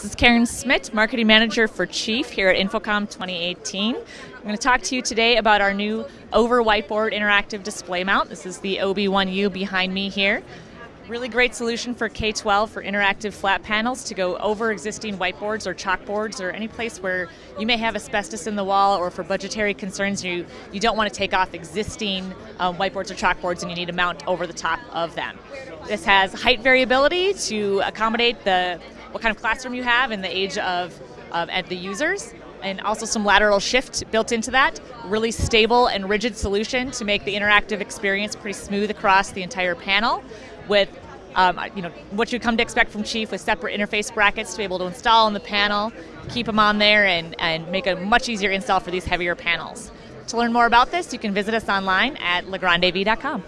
This is Karen Smith, Marketing Manager for Chief here at InfoComm 2018. I'm going to talk to you today about our new Over Whiteboard Interactive Display Mount. This is the OB1U behind me here. Really great solution for K-12 for interactive flat panels to go over existing whiteboards or chalkboards or any place where you may have asbestos in the wall or for budgetary concerns you, you don't want to take off existing um, whiteboards or chalkboards and you need to mount over the top of them. This has height variability to accommodate the what kind of classroom you have and the age of, of the users and also some lateral shift built into that. Really stable and rigid solution to make the interactive experience pretty smooth across the entire panel with um, you know what you come to expect from Chief with separate interface brackets to be able to install on the panel, keep them on there, and, and make a much easier install for these heavier panels. To learn more about this, you can visit us online at legrandav.com.